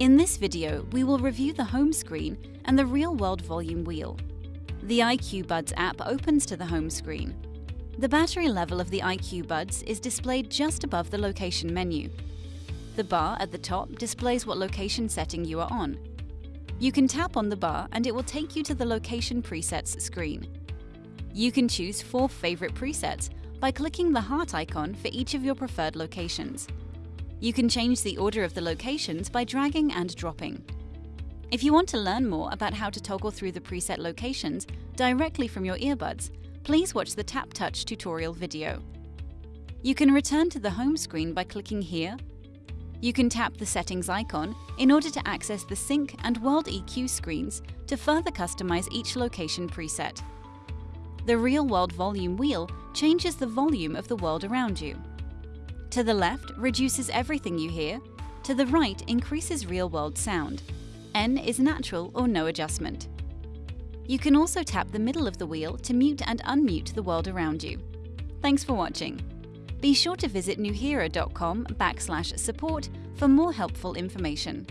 In this video, we will review the home screen and the real-world volume wheel. The IQ Buds app opens to the home screen. The battery level of the IQ Buds is displayed just above the location menu. The bar at the top displays what location setting you are on. You can tap on the bar and it will take you to the location presets screen. You can choose four favorite presets by clicking the heart icon for each of your preferred locations. You can change the order of the locations by dragging and dropping. If you want to learn more about how to toggle through the preset locations directly from your earbuds, please watch the Tap Touch tutorial video. You can return to the home screen by clicking here. You can tap the settings icon in order to access the SINC and World EQ screens to further customize each location preset. The Real World Volume wheel changes the volume of the world around you. To the left reduces everything you hear, to the right increases real-world sound. N is natural or no adjustment. You can also tap the middle of the wheel to mute and unmute the world around you. Thanks for watching. Be sure to visit nuheara.com backslash support for more helpful information.